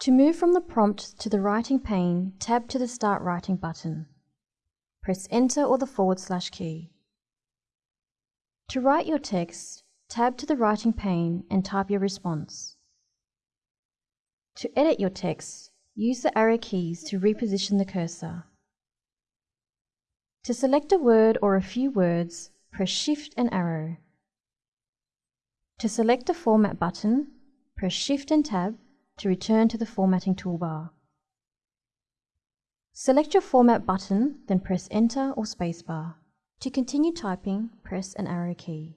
To move from the prompt to the writing pane, tab to the Start Writing button. Press Enter or the forward slash key. To write your text, tab to the writing pane and type your response. To edit your text, use the arrow keys to reposition the cursor. To select a word or a few words, press Shift and arrow. To select a Format button, press Shift and Tab to return to the formatting toolbar. Select your Format button, then press Enter or Spacebar. To continue typing, press an arrow key.